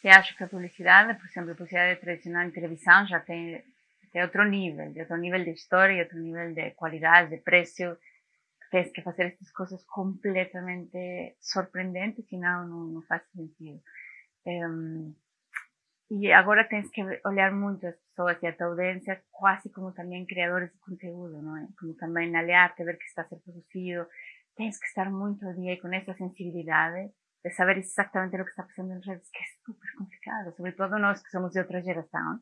que acho que a publicidade, por exemplo, a publicidade tradicional em televisão já tem, tem outro nível, de outro nível de história, outro nível de qualidade, de preço. Tens que fazer essas coisas completamente surpreendentes, senão não, não faz sentido. Um, e agora tens que olhar muito as pessoas e a tua audiência quase como também criadores de conteúdo, não é? Como também aliar-te, ver que está a ser produzido. Tens que estar muito ao dia com essa sensibilidade de saber exatamente o que está passando nas redes, que é super complicado, sobretudo nós que somos de outra geração.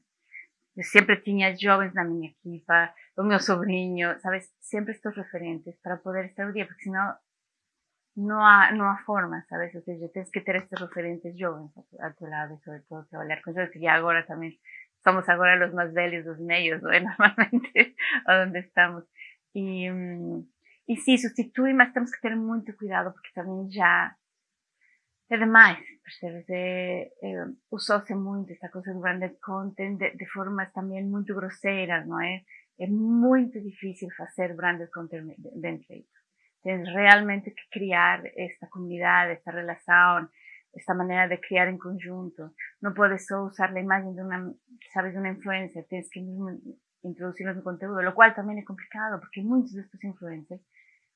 Eu sempre tinha jovens na minha equipa, o meu sobrinho, sabes? Sempre estes referentes para poder estar ao dia, porque senão não há, não há forma, sabes? Ou seja, tens que ter estes referentes jovens a tu lado, sobre todo trabalhar com eles, que agora também somos agora os mais velhos dos meios, não é? Normalmente, onde estamos. E, e sim, substitui, mas temos que ter muito cuidado, porque também já é demais, percebes? É, é, Usou-se muito do branded content de, de, formas também muito grosseiras, não é? É muito difícil fazer branded content bem feito. Tens realmente que criar esta comunidade, esta relação, esta maneira de criar em conjunto. Não podes só usar a imagem de uma, sabes, de uma influencer, tens que mesmo introduzir no conteúdo, o qual também é complicado, porque muitos destes influencers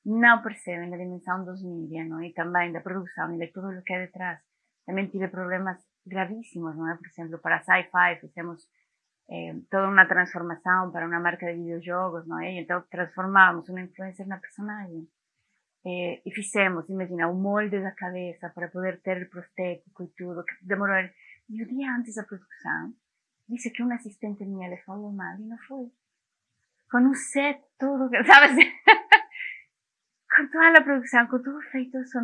não percebem a dimensão dos mídias, não? E também da produção e de tudo o que é detrás. Também tive problemas gravíssimos, não é? Por exemplo, para Sci-Fi fizemos eh, toda uma transformação para uma marca de videojogos, não é? E então transformamos uma influencer na personagem. Eh, e fizemos, imagina, o molde da cabeça para poder ter o prostético e tudo, demorou. E o dia antes da produção, disse que uma assistente minha lhe falou mal e não foi. Com um set tudo, sabe? Toda la producción, con todo feito a su.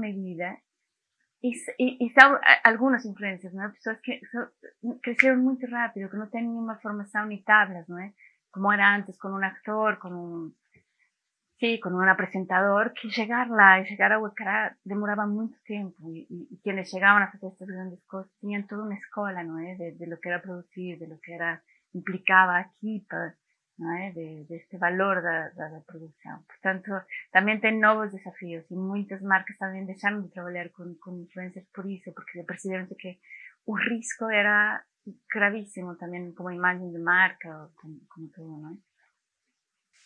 Y, y, y están algunos influencers, ¿no? Personas que son, crecieron muy rápido, que no tienen una formación ni tablas, ¿no? Como era antes, con un actor, con un, sí, con un presentador, que llegar lá y llegar a Huecará demoraba mucho tiempo. Y, y, quienes llegaban a hacer estas grandes cosas tenían toda una escuela, ¿no? De, de lo que era producir, de lo que era, implicaba equipas, é? de, deste valor da, da, da, produção. Portanto, também tem novos desafios e muitas marcas também deixaram de trabalhar com, com influencers por isso, porque perceberam que o risco era gravíssimo também como imagem de marca, como, como tudo, não é?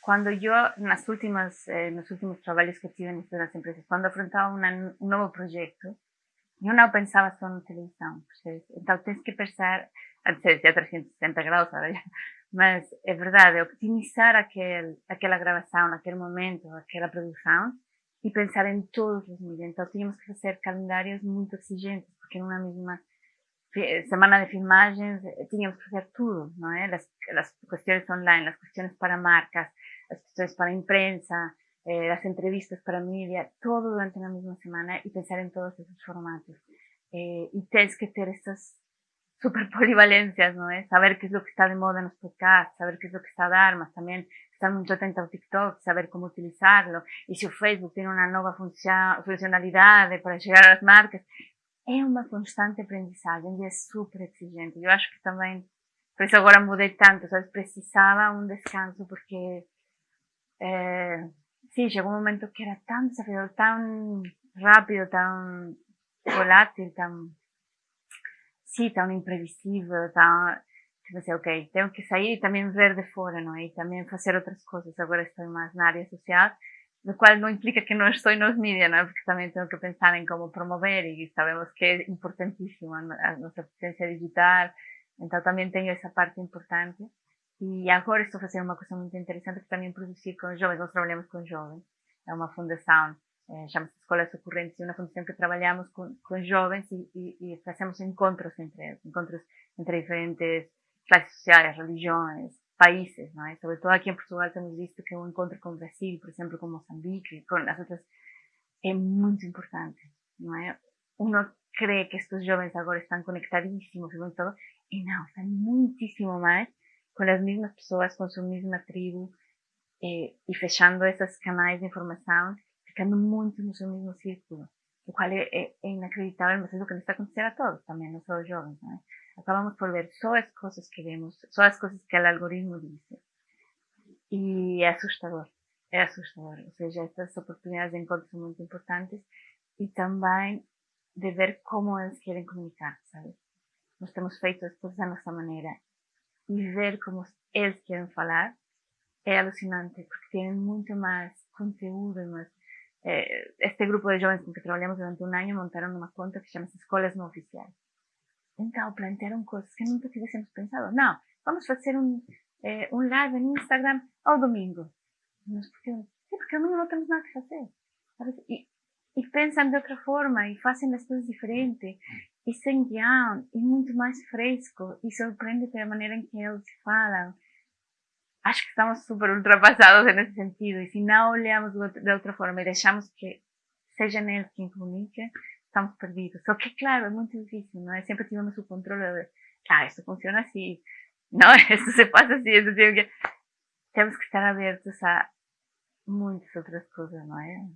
Quando eu, nas últimas, eh, nos últimos trabalhos que tive nas empresas, quando afrontava uma, um novo projeto, eu não pensava só na televisão, percebes? Então tens que pensar, antes de 360 graus, já, Mas é verdade, optimizar aquel, aquela gravação, naquele momento, aquela produção e pensar em todos os níveis. Então tínhamos que fazer calendários muito exigentes, porque numa mesma semana de filmagens eh, tínhamos que fazer tudo, não é? As, as questões online, as questões para marcas, as questões para a imprensa, eh, as entrevistas para a mídia, todo durante uma mesma semana e pensar em todos esses formatos. Eh, e tens que ter essas super polivalencias, ¿no es? Saber qué es lo que está de moda en los podcasts, saber qué es lo que está de armas, también estar muy atento al TikTok, saber cómo utilizarlo, y si Facebook tiene una nueva funcionalidad para llegar a las marcas, é uma constante aprendizagem e é super exigente. Eu acho que também, por isso agora mudei tanto, sabes? precisava um descanso porque, é, sim, chegou um momento que era tão desafiador, tão rápido, tão volátil, tão sí, tão imprevisível, tão, tipo assim, ok, tenho que sair e também ver de fora, não é? E também fazer outras coisas. Agora estou mais na área social, lo qual não implica que não estou nos mídias, não é? Porque também tenho que pensar em como promover e sabemos que é importantíssimo a nossa presença digital, então também tenho essa parte importante. E agora estou fazendo uma coisa muito interessante que também produzir com jovens, nós trabalhamos com jovens, é uma fundação eh, chama-se Escolas Ocorrentes, uma fundação que trabalhamos com, com jovens e, e, e, fazemos encontros entre eles, encontros entre diferentes classes sociais, religiões, países, não é? Sobretudo aqui em Portugal temos visto que um encontro com o Brasil, por exemplo, com Moçambique, com as outras, é muito importante, não é? Uno crê que estes jovens agora estão conectadíssimos e não, estão muitíssimo mais com as mesmas pessoas, com sua mesma tribo, e, e fechando esses canais de informação ficando muito no seu mesmo círculo, o qual é, é, é inacreditável, mas é o que nos está acontecendo a todos também, não só os jovens. Acabamos por ver só as coisas que vemos, só as coisas que o algoritmo diz. E é assustador, é assustador. Ou seja, estas oportunidades de encontro são muito importantes e também de ver como eles querem comunicar, sabe? nós temos feito as coisas da nossa maneira e ver como eles querem falar é alucinante, porque têm muito mais conteúdo, mais eh, este grupo de jovens com que trabalhamos durante um ano montaram uma conta que chama-se Escolas Não Oficiais. Então, plantearam coisas que nunca tivéssemos pensado. Não, vamos fazer um, eh, um live no Instagram ao domingo. Mas porque, porque domingo não temos nada que fazer. E, e de outra forma e fazem as coisas diferentes e sem guião e muito mais fresco e surpreende pela maneira em que eles falam. Acho que estamos super ultrapassados nesse sentido e se não olhamos de outra forma e deixamos que seja eles quem comunique, estamos perdidos. Só que, claro, é muito difícil, não é? Sempre tivemos o controle de, ah, isso funciona assim, não, isso se passa assim, isso tem que... Temos que estar abertos a muitas outras coisas, não é?